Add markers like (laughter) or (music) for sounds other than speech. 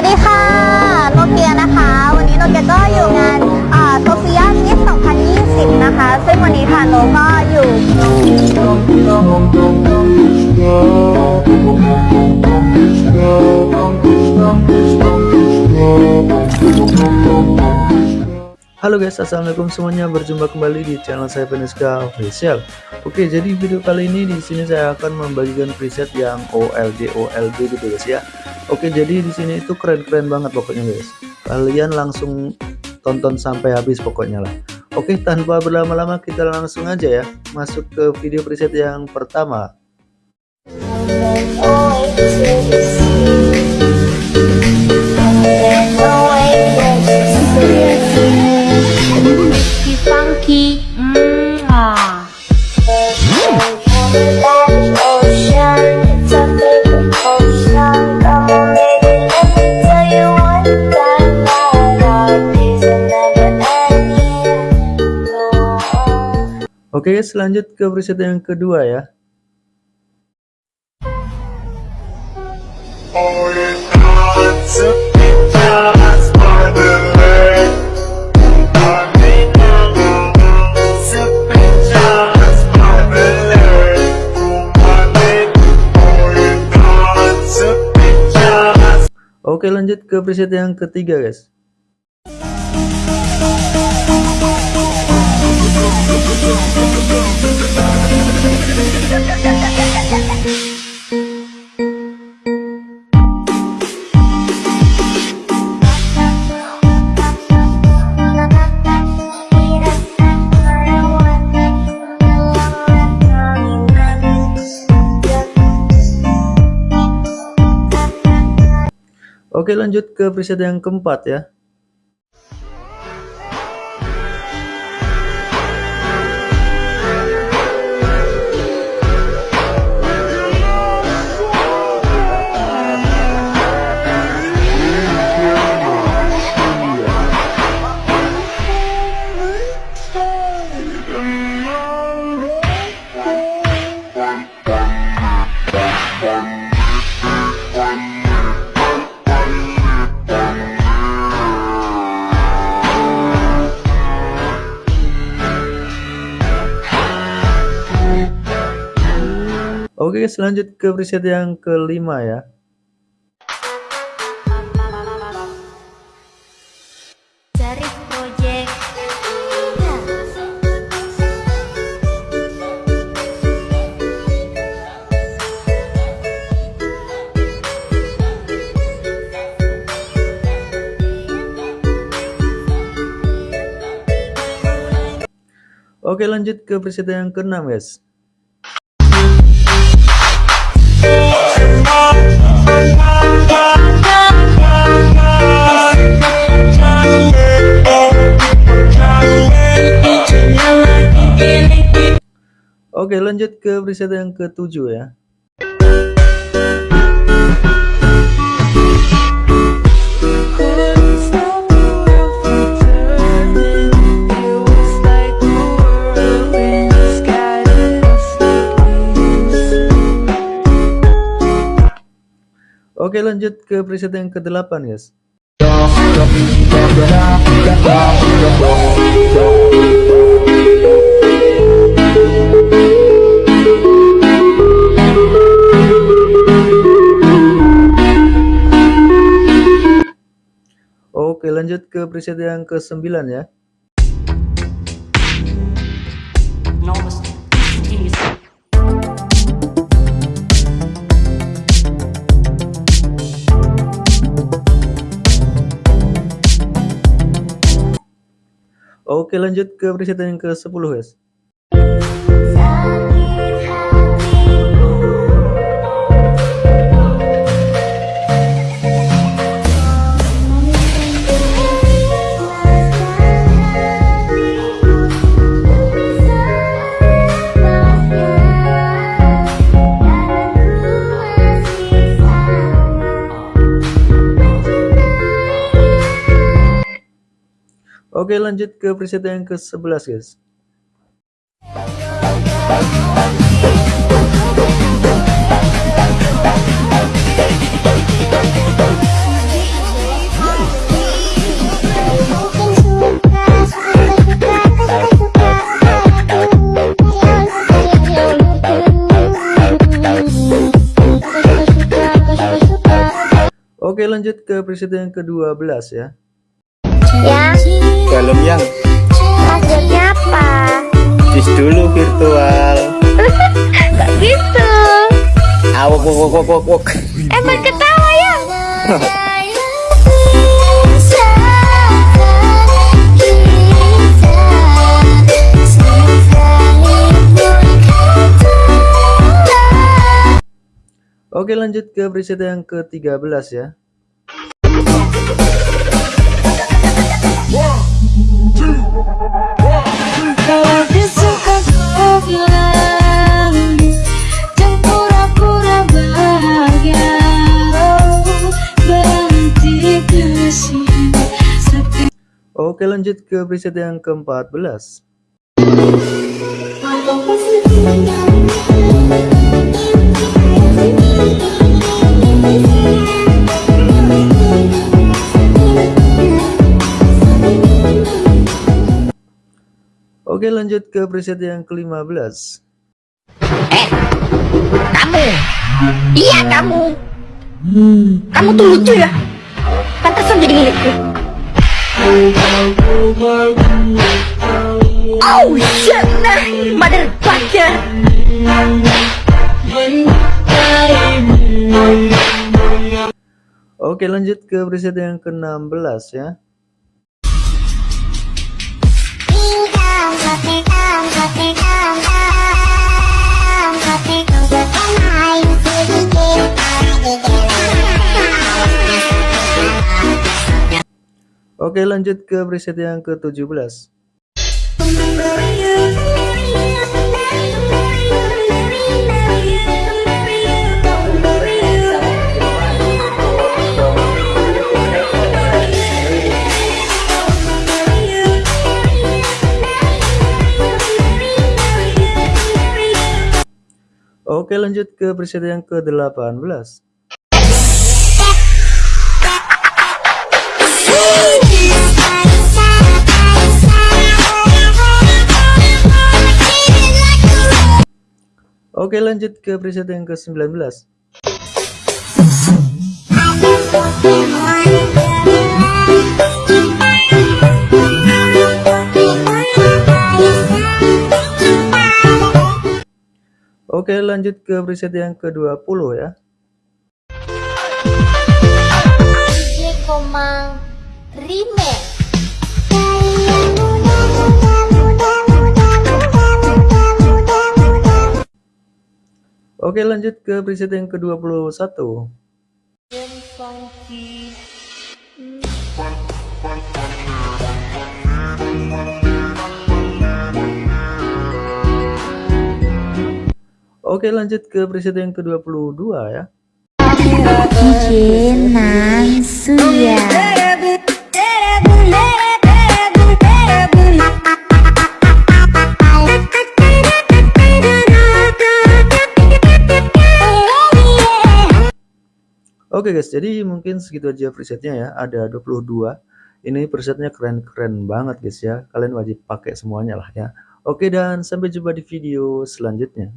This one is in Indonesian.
วัสดีค่ะโนเกียนะคะ วันนี้โนเกียก็อยู่งานโซเฟียมิส2020 นะคะ ซึ่งวันนี้ค่ะโนก็อยู่ Halo guys, assalamualaikum semuanya. Berjumpa kembali di channel saya Penuska Official. Oke, jadi video kali ini di sini saya akan membagikan preset yang OLD OLB gitu guys ya. Oke, jadi di sini itu keren-keren banget pokoknya guys. Kalian langsung tonton sampai habis pokoknya lah. Oke, tanpa berlama-lama kita langsung aja ya masuk ke video preset yang pertama. funky. Mm, ah. Oke guys, lanjut ke preset yang kedua ya. Oke lanjut ke preset yang ketiga guys. Oke lanjut ke preset yang keempat ya. Oke guys, lanjut ke preset yang kelima ya. Oke lanjut ke preset yang keenam guys. Oke lanjut ke preset yang ketujuh ya. Oke lanjut ke preset yang ke-8 guys. Oke lanjut ke preset yang ke-9 ya. Oke lanjut ke preset yang ke-10 guys. Oke lanjut ke preset yang ke-11 guys. Oke lanjut ke preset yang ke-12 ya. Dalam yang maksudnya apa? jus dulu virtual. (laughs) Gak gitu. Awok wok wok wok wok. Emang ketawa ya? Oke lanjut ke preset yang ke-13 ya. Kalau disuka kau bilang Jangan pura-pura bahagia Berhenti kasih Tapi Oke lanjut ke preset yang ke-14. Lanjut ke preset yang ke-15. Iya kamu. Kamu tuh lucu ya. Pantesan jadi milikku. Oh shit, nah, motherfucker. Oke lanjut ke preset yang ke-16 ya. Oke lanjut ke preset yang ke-17. Oke lanjut ke preset yang ke-18. Oke lanjut ke preset yang ke-19. Oke lanjut ke preset yang ke-20 ya. Oke lanjut ke preset yang ke-21. Oke lanjut ke preset yang ke-22 ya. Oke guys, jadi mungkin segitu aja presetnya ya. Ada 22. Ini presetnya keren-keren banget guys ya. Kalian wajib pakai semuanya lah ya. Oke dan sampai jumpa di video selanjutnya.